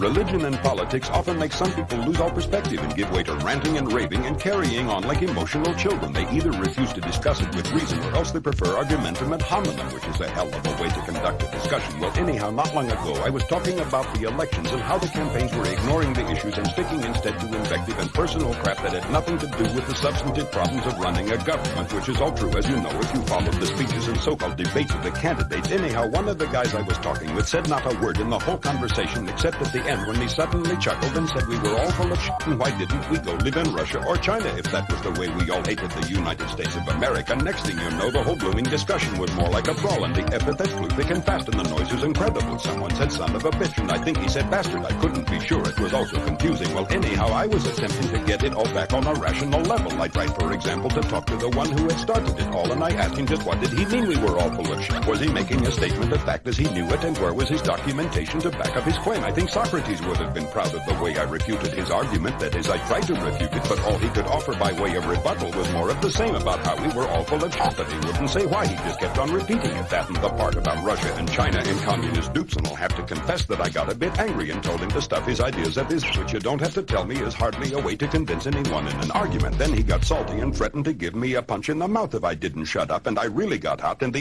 Religion and politics often make some people lose all perspective and give way to ranting and raving and carrying on like emotional children. They either refuse to discuss it with reason or else they prefer argumentum ad hominem, which is a hell of a way to conduct a discussion. Well, anyhow, not long ago, I was talking about the elections and how the campaigns were ignoring the issues and sticking instead to invective and personal crap that had nothing to do with the substantive problems of running a government, which is all true, as you know, if you followed the speeches and so-called debates of the candidates. Anyhow, one of the guys I was talking with said not a word in the whole conversation except at the end when he suddenly chuckled and said we were all full of shit and why didn't we go live in Russia or China if that was the way we all hated the United States of America. Next thing you know, the whole blooming discussion was more like a brawl and the epithets flew thick and fast and the noise was incredible. Someone said son of a bitch and I think he said bastard. I couldn't be sure. It was also confusing. Well, anyhow, I was attempting to get it all back on a rational level. I tried, for example, to talk to the one who had started it all and I asked him just what did he mean we were all full of shit? Was he making a statement of fact as he knew it and where was his documentation to back up his claim? I think Socrates would have been proud of the way I refuted his argument. That is, I tried to refute it, but all he could offer by way of rebuttal was more of the same about how we were all full of shit, but he wouldn't say why. He just kept on repeating it. That and the part about Russia and China and communist dupes, and I'll have to confess that I got a bit angry and told him to stuff his ideas at his, which you don't have to tell me is hardly a way to convince anyone in an argument. Then he got salty and threatened to give me a punch in the mouth if I didn't shut up, and I really got hot, and the